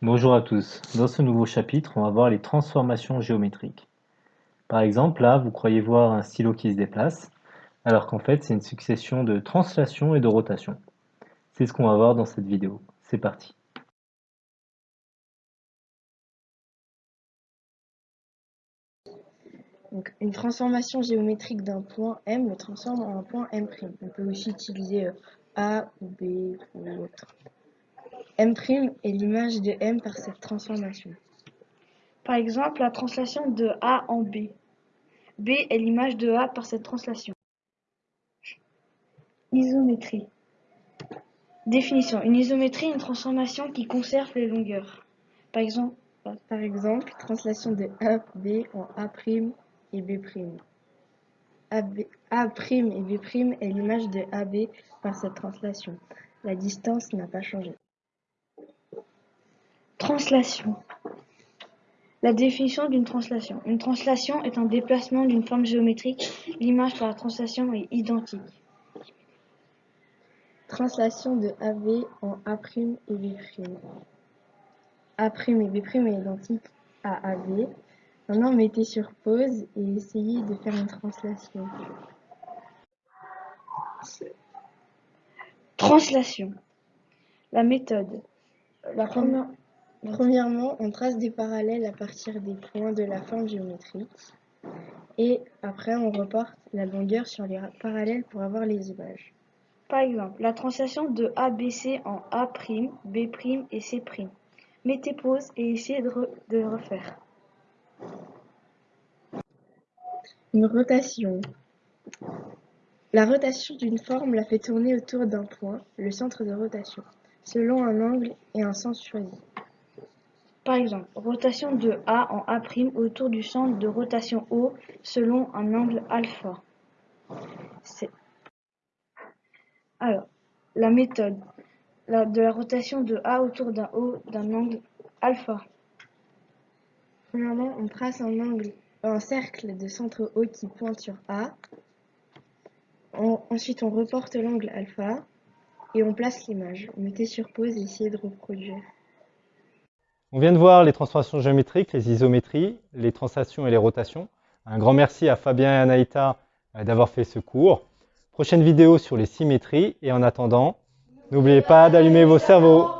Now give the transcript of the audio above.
Bonjour à tous. Dans ce nouveau chapitre, on va voir les transformations géométriques. Par exemple, là, vous croyez voir un stylo qui se déplace, alors qu'en fait, c'est une succession de translations et de rotations. C'est ce qu'on va voir dans cette vidéo. C'est parti. Une transformation géométrique d'un point M le transforme en un point M'. On peut aussi utiliser euh, A ou B ou autre. M' est l'image de M par cette transformation. Par exemple, la translation de A en B. B est l'image de A par cette translation. Isométrie. Définition. Une isométrie est une transformation qui conserve les longueurs. Par exemple, par translation de AB en A' et B'. A', et B' est l'image de AB par cette translation. La distance n'a pas changé. Translation. La définition d'une translation. Une translation est un déplacement d'une forme géométrique. L'image par la translation est identique. Translation de AB en A' et B'. A' et B' est identique à AB. Maintenant, mettez sur pause et essayez de faire une translation. Translation. La méthode. La première, premièrement, on trace des parallèles à partir des points de la forme géométrique. Et après, on reporte la longueur sur les parallèles pour avoir les images. Par exemple, la translation de ABC en A', B' et C'. Mettez pause et essayez de, de refaire. Une rotation. La rotation d'une forme la fait tourner autour d'un point, le centre de rotation, selon un angle et un sens choisi. Par exemple, rotation de A en A' autour du centre de rotation O selon un angle alpha. Alors, la méthode de la rotation de A autour d'un O d'un angle alpha. Premièrement, on trace un angle, un cercle de centre O qui pointe sur A. ensuite, on reporte l'angle alpha et on place l'image. Mettez sur pause et essayez de reproduire. On vient de voir les transformations géométriques, les isométries, les translations et les rotations. Un grand merci à Fabien et Anaïta euh, d'avoir fait ce cours. Prochaine vidéo sur les symétries et en attendant, n'oubliez pas d'allumer vos cerveaux.